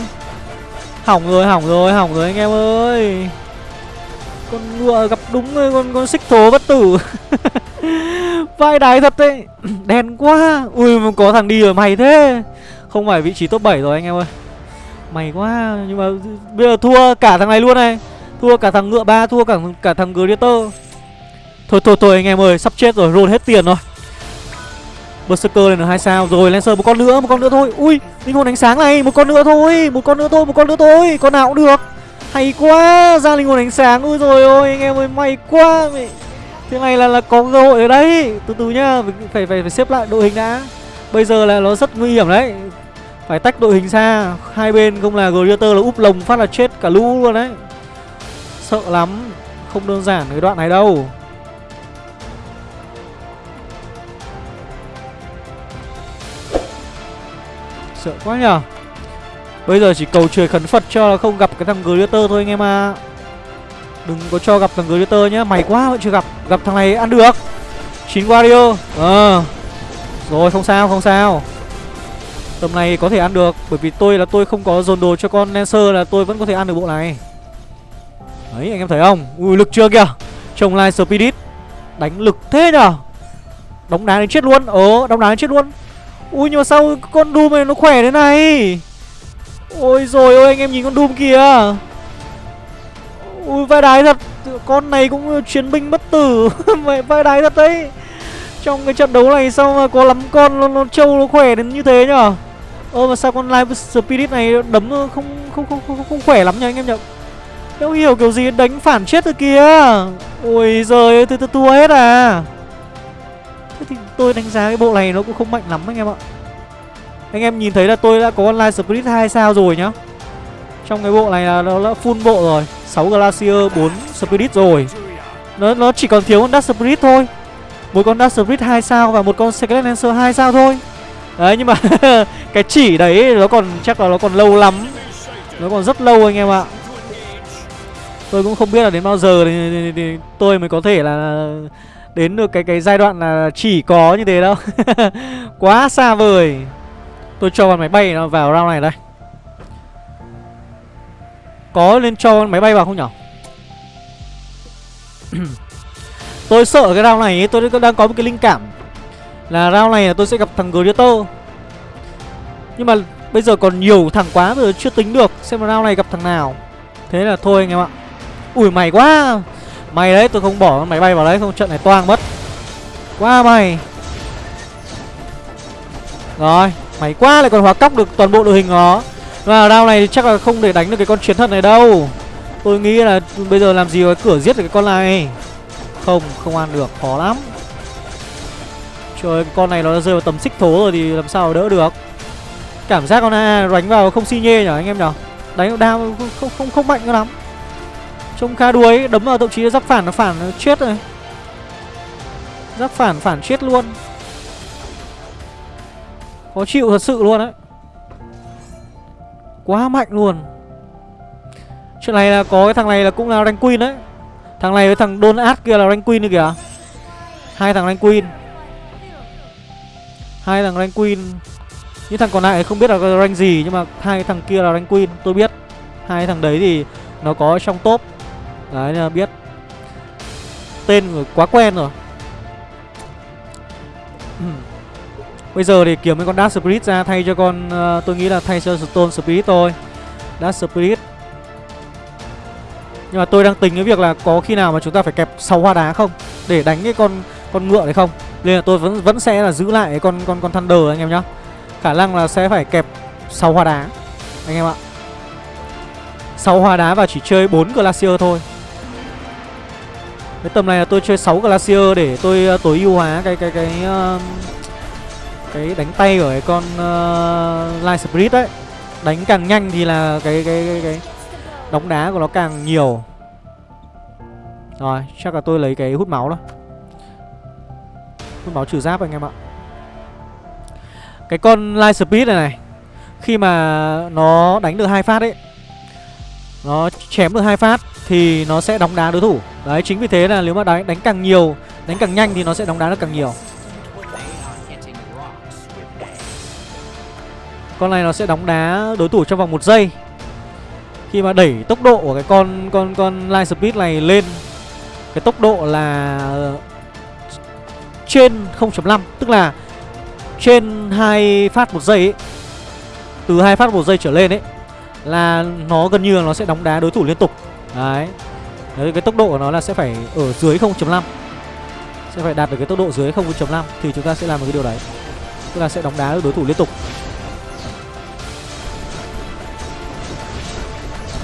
Hỏng rồi, hỏng rồi, hỏng rồi anh em ơi. Con ngựa gặp đúng rồi, con con xích thố bất tử. Vai đái thật đấy. Đen quá. Ui mà có thằng đi rồi mày thế. Không phải vị trí top 7 rồi anh em ơi. Mày quá Nhưng mà bây giờ thua cả thằng này luôn này. Thua cả thằng ngựa ba Thua cả cả thằng Greater Thôi thôi thôi, anh em ơi, Sắp chết rồi, Roll hết tiền rồi. Berserker lên được hai sao Rồi, Lancer một con nữa, Một con nữa thôi. Ui, Linh hồn ánh sáng này, Một con nữa thôi, Một con nữa thôi, Một con nữa thôi, Con nào cũng được. Hay quá, Ra linh hồn ánh sáng, Ui rồi ôi, Anh em ơi, May quá. Mày. Thế này là là có cơ hội ở đây Từ từ nhá, Phải phải phải xếp lại đội hình đã. Bây giờ là nó rất nguy hiểm đấy. Phải tách đội hình xa Hai bên không là Greater là úp lồng phát là chết cả lũ luôn đấy. Sợ lắm. Không đơn giản cái đoạn này đâu. Sợ quá nhở Bây giờ chỉ cầu trời khấn Phật cho là không gặp cái thằng Glitter thôi anh em à Đừng có cho gặp thằng Glitter nhá Mày quá vẫn chưa gặp Gặp thằng này ăn được. 9 Wario Ờ. Rồi, không sao không sao. Tầm này có thể ăn được, Bởi vì tôi là tôi không có dồn đồ cho con Lancer là tôi vẫn có thể ăn được bộ này. Đấy, anh em thấy không? Ui, lực chưa kìa. Trông lại Spirit, Đánh lực thế nhở Đóng đá đến chết luôn Ờ đóng đá đến chết luôn. Ui nhưng mà sao con Doom này nó khỏe thế này? Ôi rồi ôi anh em nhìn con Doom kìa. Ui vai đái thật. Con này cũng chiến binh bất tử. Mẹ vai đái thật đấy. Trong cái trận đấu này sao mà có lắm con nó, nó trâu nó khỏe đến như thế nhở? Ơ mà sao con Live Spirit này đấm không không không không, không khỏe lắm nhỉ anh em nhở, Đâu hiểu kiểu gì đánh phản chết rồi kìa. Ôi giời tôi, tôi tua hết à. Thế thì tôi đánh giá cái bộ này nó cũng không mạnh lắm anh em ạ. Anh em nhìn thấy là tôi đã có online Spirit 2 sao rồi nhá. Trong cái bộ này là nó đã full bộ rồi 6 Glacier, 4 Spirit rồi. Nó nó chỉ còn thiếu con Dark Spirit thôi. Một con Dark Spirit 2 sao và một con Secret Lancer 2 sao thôi. Đấy nhưng mà cái chỉ đấy nó còn chắc là nó còn lâu lắm. Nó còn rất lâu anh em ạ. Tôi cũng không biết là đến bao giờ thì, thì, thì tôi mới có thể là đến được cái cái giai đoạn là chỉ có như thế đâu. Quá xa vời. Tôi cho con máy bay nó vào round này đây. Có nên cho con máy bay vào không nhở? Tôi sợ cái round này ấy, tôi đang có một cái linh cảm Là round này là tôi sẽ gặp thằng Greater Nhưng mà bây giờ còn nhiều thằng quá rồi chưa tính được Xem round này gặp thằng nào. Thế là thôi anh em ạ. Ủi mày quá. Mày đấy tôi không bỏ máy bay vào đấy không trận này toang mất. Quá mày Rồi Mày quá lại còn hóa cóc được toàn bộ đội hình nó. Và round này chắc là không để đánh được cái con chiến thần này đâu. Tôi nghĩ là bây giờ làm gì có cửa giết được cái con này. Không, không ăn được, khó lắm. Trời ơi, con này nó rơi vào tầm xích thố rồi thì làm sao đỡ được? Cảm giác con A đánh vào không si nhê nhở anh em nhở? Đánh đao không, không, không, không mạnh lắm. Trông khá đuối. Đấm vào thậm chí giáp phản nó phản nó chết rồi. Giáp phản phản chết luôn. Khó chịu thật sự luôn đấy Quá mạnh luôn. Chuyện này là có cái thằng này là cũng là rank queen đấy. Thằng này với thằng donat kia là rank queen nữa kìa. Hai thằng rank queen. Hai thằng rank queen. Những thằng còn lại không biết là rank gì, Nhưng mà hai thằng kia là rank queen, Tôi biết. Hai thằng đấy thì nó có trong top. Đấy là biết. Tên quá quen rồi. Bây giờ thì kiếm mấy con Dark Spirit ra thay cho con uh, Tôi nghĩ là thay cho Stone Spirit thôi. Dark Spirit. Nhưng mà tôi đang tính cái việc là có khi nào mà chúng ta phải kẹp 6 hoa đá không? Để đánh cái con con ngựa đấy không? Nên là tôi vẫn vẫn sẽ là giữ lại con con con Thunder anh em nhá. Khả năng là sẽ phải kẹp 6 hoa đá. Anh em ạ. 6 hoa đá và chỉ chơi 4 Glacier thôi cái tầm này là tôi chơi 6 Glacier để tôi uh, tối ưu hóa cái cái cái uh, cái đánh tay của cái con uh, Light Spirit đấy. Đánh càng nhanh thì là cái cái cái, cái đóng đá của nó càng nhiều. Rồi, chắc là tôi lấy cái hút máu đó. Hút máu trừ giáp anh em ạ. Cái con Light Spirit này này, khi mà nó đánh được hai phát ấy, nó chém được hai phát thì nó sẽ đóng đá đối thủ Đấy chính vì thế là nếu mà đánh, đánh càng nhiều Đánh càng nhanh thì nó sẽ đóng đá được càng nhiều. Con này nó sẽ đóng đá đối thủ trong vòng một giây. Khi mà đẩy tốc độ của cái con con con line Speed này lên Cái tốc độ là Trên 0.5 Tức là trên hai phát một giây ấy Từ hai phát một giây trở lên ấy Là nó gần như là nó sẽ đóng đá đối thủ liên tục. Đấy. Đấy cái tốc độ của nó là sẽ phải ở dưới 0.5 Sẽ phải đạt được cái tốc độ dưới 0.5 Thì chúng ta sẽ làm được cái điều đấy Tức là sẽ đóng đá đối thủ liên tục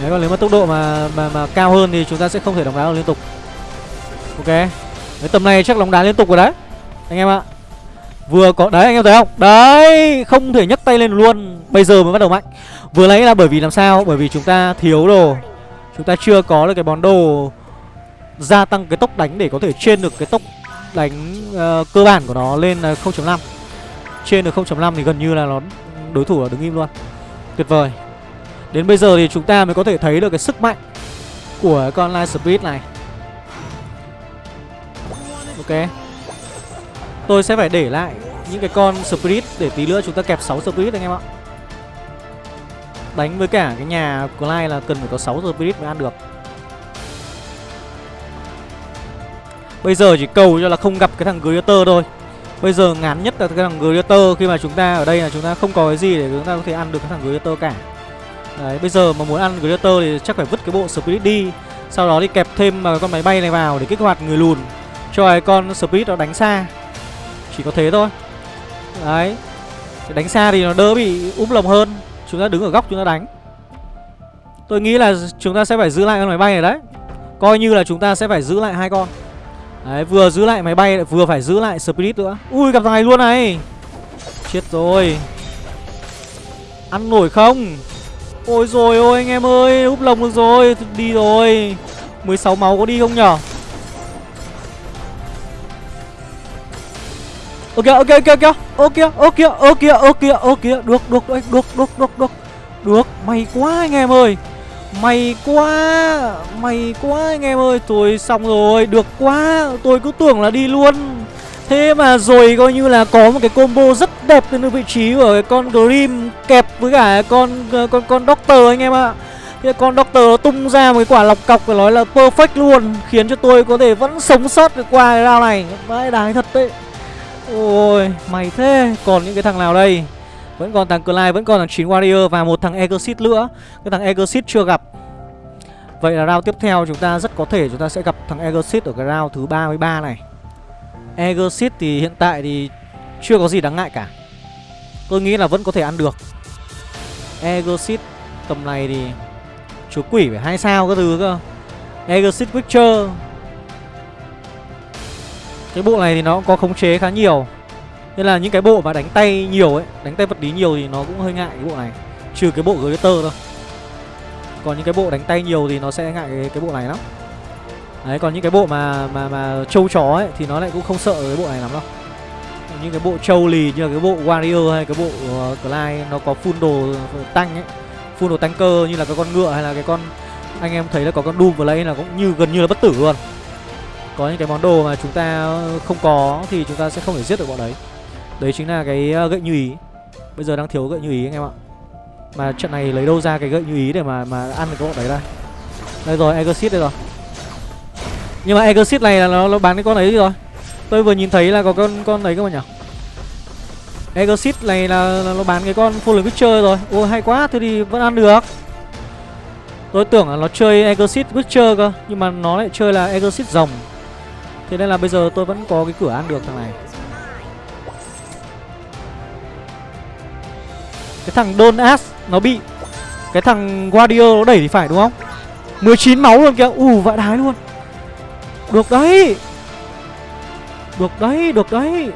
Đấy còn nếu mà tốc độ mà mà mà cao hơn thì chúng ta sẽ không thể đóng đá được liên tục. Ok. Đấy tầm này chắc đóng đá liên tục rồi đấy. Anh em ạ. Vừa có đấy anh em thấy không? Đấy, không thể nhấc tay lên luôn. Bây giờ mới bắt đầu mạnh. Vừa lấy là bởi vì làm sao? Bởi vì chúng ta thiếu đồ. Chúng ta chưa có được cái món đồ gia tăng cái tốc đánh để có thể trên được cái tốc đánh uh, cơ bản của nó lên ờ, là 0.5. Trên được 0.5 thì gần như là nó đối thủ là đứng im luôn. Tuyệt vời. Đến bây giờ thì chúng ta mới có thể thấy được cái sức mạnh của con Light Speed này Ok Tôi sẽ phải để lại những cái con Spirit để tí nữa chúng ta kẹp 6 Spirit anh em ạ Đánh với cả cái nhà của là cần phải có 6 Spirit mới ăn được. Bây giờ chỉ cầu cho là không gặp cái thằng Greater thôi. Bây giờ ngắn nhất là cái thằng Greater Khi mà chúng ta ở đây là chúng ta không có cái gì để chúng ta có thể ăn được cái thằng Greater cả. Đấy, bây giờ mà muốn ăn Greater thì chắc phải vứt cái bộ Spirit đi. Sau đó thì kẹp thêm vào con máy bay này vào để kích hoạt người lùn Cho cái con Spirit nó đánh xa. Chỉ có thế thôi. Đấy Đánh xa thì nó đỡ bị úp lồng hơn. Chúng ta đứng ở góc chúng ta đánh. Tôi nghĩ là chúng ta sẽ phải giữ lại con máy bay này đấy. Coi như là chúng ta sẽ phải giữ lại hai con. Đấy, vừa giữ lại máy bay vừa phải giữ lại Spirit nữa. Ui, gặp thằng này luôn này. Chết rồi. Ăn nổi không? Ôi rồi ôi anh em ơi Úp lồng được rồi. Đi rồi. 16 máu có đi không nhở? Ok ok ok ok. Ok ok ok ok ok. Được được được được được được được. Được, may quá anh em ơi. May quá May quá anh em ơi. Tôi xong rồi, Được quá. Tôi cứ tưởng là đi luôn. Thế mà rồi coi như là có một cái combo rất đẹp từ vị trí của cái con Grim kẹp với cả con con con Doctor anh em ạ. thế con Doctor nó tung ra một cái quả lọc cọc phải nói là perfect luôn, Khiến cho tôi có thể vẫn sống sót được qua cái round này. Vãi đái thật đấy. Ôi mày thế. Còn những cái thằng nào đây? Vẫn còn thằng Clyde, vẫn còn thằng 9 Warrior Và một thằng Exit nữa. Cái thằng Exit chưa gặp. Vậy là round tiếp theo chúng ta rất có thể chúng ta sẽ gặp thằng Exit ở cái round thứ 33 này. Exit thì hiện tại thì chưa có gì đáng ngại cả. Tôi nghĩ là vẫn có thể ăn được. Exit tầm này thì Chúa quỷ phải hai sao các thứ cơ. Exit Witcher. Cái bộ này thì nó có khống chế khá nhiều Nên là những cái bộ mà đánh tay nhiều ấy Đánh tay vật lý nhiều thì nó cũng hơi ngại cái bộ này Trừ cái bộ Glitter thôi Còn những cái bộ đánh tay nhiều thì nó sẽ ngại cái, cái bộ này lắm Đấy còn những cái bộ mà mà mà trâu chó ấy thì nó lại cũng không sợ cái bộ này lắm đâu. Những cái bộ trâu lì như là cái bộ Warrior hay cái bộ uh, Clyde nó có full đồ ờ, tăng ấy. Full đồ tanker như là cái con ngựa hay là cái con anh em thấy là có con Doom và lấy là cũng như gần như là bất tử luôn. Có những cái món đồ mà chúng ta không có thì chúng ta sẽ không thể giết được bọn đấy. Đấy chính là cái ờ, gậy như ý. Bây giờ đang thiếu gậy như ý anh em ạ. Mà trận này lấy đâu ra cái gậy như ý để mà mà ăn được cái bọn đấy đây. Đây rồi, Exit đây rồi. Nhưng mà Exit này là nó, nó bán cái con ấy rồi Tôi vừa nhìn thấy là có con con đấy cơ mà nhỉ Exit này là, là nó bán cái con full Witcher rồi ô hay quá, thế thì vẫn ăn được Tôi tưởng là nó chơi Exit Witcher cơ Nhưng mà nó lại chơi là Exit rồng Thế nên là bây giờ tôi vẫn có cái cửa ăn được thằng này. Cái thằng Don Ass nó bị. Cái thằng Guardian nó đẩy thì phải đúng không? 19 máu luôn kìa. Ù vãi đái luôn. Được đấy. Được đấy, được đấy.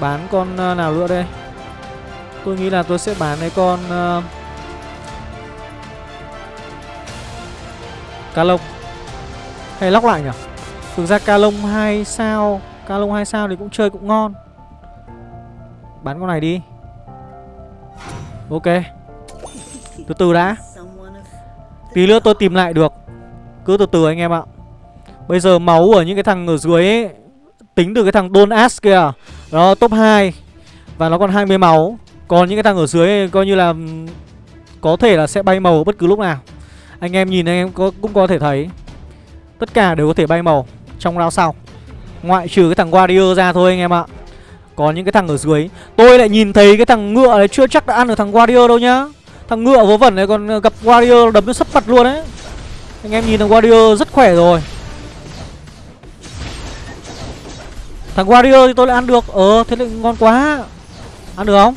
Bán con ờ, nào nữa đây? Tôi nghĩ là tôi sẽ bán cái con uh, Cá lông Hay lóc lại nhỉ? Thực ra Calong 2 sao Calong 2 sao thì cũng chơi cũng ngon. Bán con này đi. Ok. Từ từ đã. Tí nữa tôi tìm lại được. Cứ từ từ anh em ạ. Bây giờ máu ở những cái thằng ở dưới ấy Tính từ cái thằng Don ask kìa. Đó top 2 Và nó còn 20 máu. Còn những cái thằng ở dưới ấy, coi như là có thể là sẽ bay màu bất cứ lúc nào. Anh em nhìn anh em có, cũng có thể thấy. Tất cả đều có thể bay màu. Trong round sau. Ngoại trừ cái thằng Warrior ra thôi anh em ạ. Còn những cái thằng ở dưới. Tôi lại nhìn thấy cái thằng ngựa này chưa chắc đã ăn được thằng Warrior đâu nhá. Thằng ngựa vớ vẩn này còn ờ, gặp Warrior đấm nó sấp mặt luôn đấy Anh em nhìn thằng Warrior rất khỏe rồi. Thằng Warrior thì tôi lại ăn được. Ờ thế lại ngon quá. Ăn được không?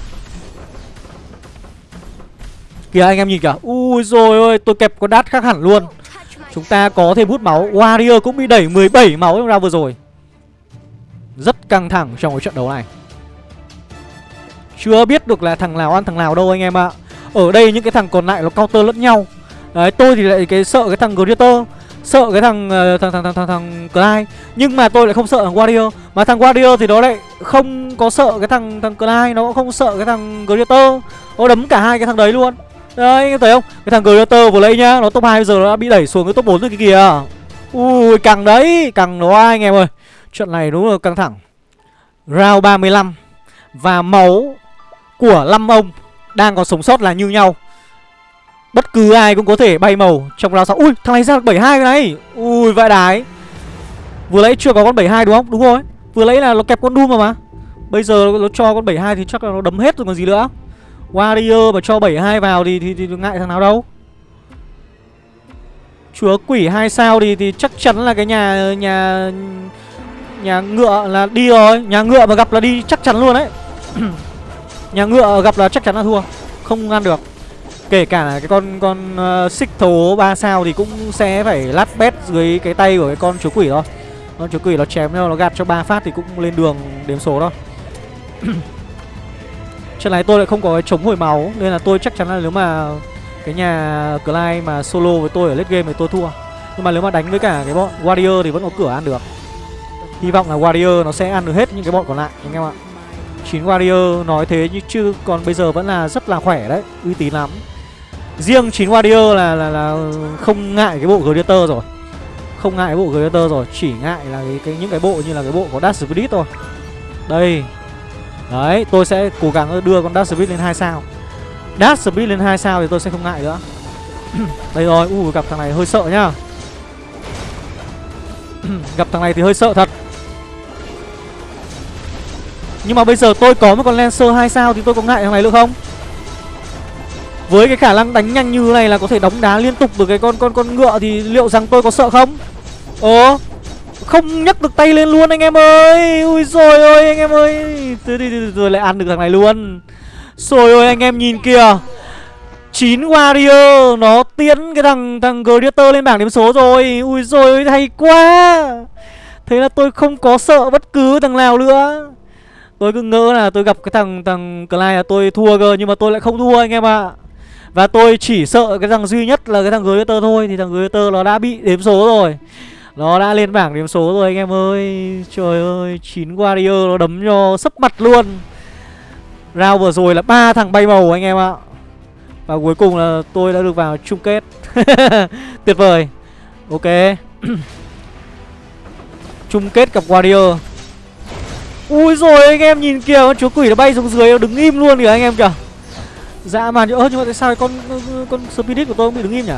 Kìa, anh em nhìn kìa. Ui rồi ơi tôi kẹp con đát khác hẳn luôn. Chúng ta có thêm hút máu. Warrior cũng bị đẩy 17 máu trong round vừa rồi. Rất căng thẳng trong cái trận đấu này. Chưa biết được là thằng nào ăn thằng nào đâu anh em ạ. Ở đây những cái thằng còn lại nó counter lẫn nhau. Đấy tôi thì lại cái sợ cái thằng Greater Sợ cái thằng uh, thằng thằng thằng thằng, thằng Clyde. Nhưng mà tôi lại không sợ thằng Warrior. Mà thằng Warrior thì nó lại không có sợ cái thằng thằng Clyde Nó cũng không sợ cái thằng Greater. Nó đấm cả hai cái thằng đấy luôn. Đấy, anh thấy không? Cái thằng Greater vừa lấy nhá, Nó top 2 bây giờ nó đã bị đẩy xuống cái top 4 rồi cái kìa. Ui càng đấy Càng nó ai anh em ơi. Trận này đúng là căng thẳng. Round 35 Và máu của 5 ông Đang còn sống sót là như nhau. Bất cứ ai cũng có thể bay màu trong round 6. Ui, thằng này ra được 72 cái này. Ui, vãi đái. Vừa lấy chưa có con 72 đúng không? Đúng rồi. Vừa lấy là nó kẹp con Doom mà mà. Bây giờ nó cho con 72 thì chắc là nó đấm hết rồi còn gì nữa. Warrior mà cho 72 vào thì, thì, thì ngại thằng nào đâu Chúa quỷ hai sao thì thì chắc chắn là cái nhà nhà nhà ngựa là đi rồi, nhà ngựa mà gặp là đi chắc chắn luôn đấy. nhà ngựa gặp là chắc chắn là thua, không ăn được. Kể cả là cái con con uh, xích thố 3 sao thì cũng sẽ phải lát bét dưới cái tay của cái con chúa quỷ thôi. Con chúa quỷ nó chém nhau nó gạt cho ba phát thì cũng lên đường đếm số thôi. Trận này tôi lại không có cái chống hồi máu Nên là tôi chắc chắn là nếu mà Cái nhà Clyde mà solo với tôi ở late game thì tôi thua. Nhưng mà nếu mà đánh với cả cái bọn Warrior thì vẫn có cửa ăn được. Hy vọng là Warrior nó sẽ ăn được hết những cái bọn còn lại anh em ạ. Chín Warrior nói thế nhưng chứ còn bây giờ vẫn là rất là khỏe đấy Uy tín lắm. Riêng chín Warrior là, là, là không ngại cái bộ Gladiator rồi. Không ngại cái bộ Gladiator rồi Chỉ ngại là cái, cái những cái bộ như là cái bộ có Dash Spirit thôi. Đây Đấy, tôi sẽ cố gắng đưa con Dash Speed lên 2 sao Dash Speed lên 2 sao thì tôi sẽ không ngại nữa Đây rồi, ui gặp thằng này hơi sợ nhá Gặp thằng này thì hơi sợ thật Nhưng mà bây giờ tôi có một con Lancer 2 sao thì tôi có ngại thằng này được không? Với cái khả năng đánh nhanh như này là có thể đóng đá liên tục được cái con con con ngựa thì liệu rằng tôi có sợ không? Ồ, không nhấc được tay lên luôn anh em ơi. Ui rồi ơi anh em ơi. Rồi lại ăn được thằng này luôn. Rồi ơi anh em nhìn kìa. 9 Warrior, Nó tiến cái thằng thằng Gladiator lên bảng điểm số rồi. Ui rồi hay quá. Thế là tôi không có sợ bất cứ thằng nào nữa. Tôi cứ ngỡ là tôi gặp cái thằng thằng Clyde là tôi thua cơ, Nhưng mà tôi lại không thua anh em ạ. À. Và tôi chỉ sợ cái thằng duy nhất là cái thằng Gladiator thôi, Thì thằng Gladiator nó đã bị đếm số rồi nó đã lên bảng điểm số rồi anh em ơi. Trời ơi 9 Warrior nó đấm cho sấp mặt luôn. Round vừa rồi là ba thằng bay màu anh em ạ. Và cuối cùng là tôi đã được vào chung kết. Tuyệt vời. Ok. Chung kết gặp Warrior. Ui rồi, anh em nhìn kìa, Con chúa quỷ nó bay xuống dưới, nó đứng im luôn kìa anh em kìa. Dạ mà ơ nhưng mà tại sao con con spirit của tôi không bị đứng im nhỉ?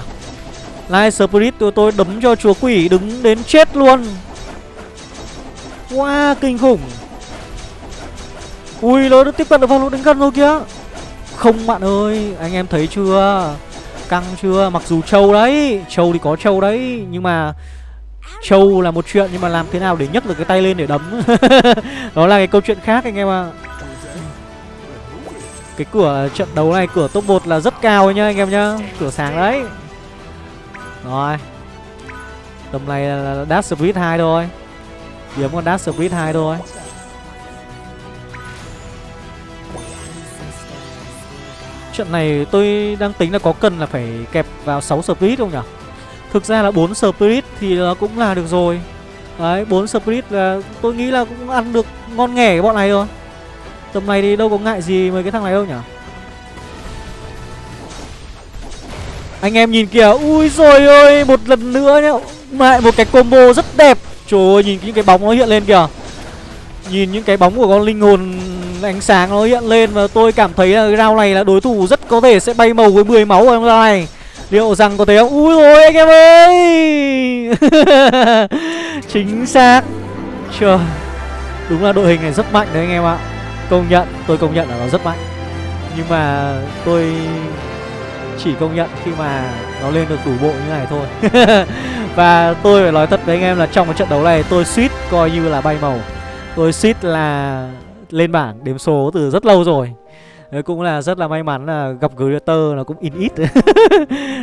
Light Spirit của tôi đấm cho chúa quỷ đứng đến chết luôn. Wow kinh khủng. Ui nó đã tiếp cận được vào lỗ đánh gần rồi kìa. Không, bạn ơi, Anh em thấy chưa? Căng chưa? Mặc dù trâu đấy, Trâu thì có trâu đấy, Nhưng mà Trâu là một chuyện, Nhưng mà làm thế nào để nhấc được cái tay lên để đấm? Đó là cái câu chuyện khác, anh em ạ. À. Cái cửa trận đấu này, Cửa top 1 là rất cao nhá, anh em nhá. Cửa sáng đấy rồi. Tầm này là Dash Speed 2 thôi. Kiếm con Dash Speed 2 thôi. Trận này tôi đang tính là có cần là phải kẹp vào 6 Speed không nhỉ? Thực ra là 4 Spirit thì nó cũng là được rồi. Đấy 4 Spirit là tôi nghĩ là cũng ăn được ngon nghẻ cái bọn này rồi Tầm này thì đâu có ngại gì mấy cái thằng này đâu nhỉ? Anh em nhìn kìa Ui rồi ơi Một lần nữa nhá. Lại một cái combo rất đẹp. Trời ơi nhìn những cái bóng nó hiện lên kìa. Nhìn những cái bóng của con linh hồn ánh sáng nó hiện lên Và tôi cảm thấy là cái round này là đối thủ rất có thể sẽ bay màu với 10 máu ở trong này. Liệu rằng có thể không? Ui rồi anh em ơi! Chính xác. Trời Đúng là đội hình này rất mạnh đấy anh em ạ. Công nhận, tôi công nhận là nó rất mạnh. Nhưng mà tôi chỉ công nhận khi mà nó lên được đủ bộ như này thôi. Và tôi phải nói thật với anh em là trong cái trận đấu này tôi suýt coi như là bay màu. Tôi suýt là lên bảng đếm số từ rất lâu rồi. Đấy cũng là rất là may mắn là gặp Greater nó cũng in ít.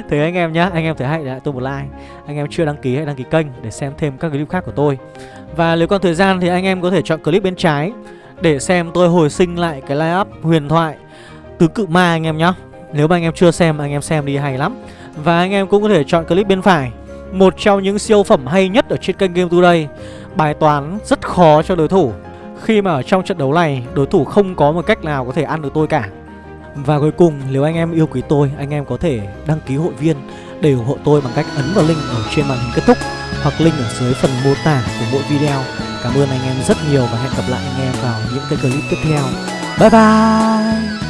Thế anh em nhá, anh em thấy hay lại tôi một like. Anh em chưa đăng ký hãy đăng ký kênh để xem thêm các clip khác của tôi. Và nếu còn thời gian thì anh em có thể chọn clip bên trái Để xem tôi hồi sinh lại cái line up huyền thoại Tứ cự ma anh em nhá. Nếu mà anh em chưa xem, anh em xem đi, hay lắm. Và anh em cũng có thể chọn clip bên phải. Một trong những siêu phẩm hay nhất ở trên kênh Game Today. Bài toán rất khó cho đối thủ. Khi mà ở trong trận đấu này, đối thủ không có một cách nào có thể ăn được tôi cả. Và cuối cùng, nếu anh em yêu quý tôi, Anh em có thể đăng ký hội viên để ủng hộ tôi bằng cách ấn vào link ở trên màn hình kết thúc Hoặc link ở dưới phần mô tả của mỗi video. Cảm ơn anh em rất nhiều và hẹn gặp lại anh em vào những cái clip tiếp theo. Bye bye!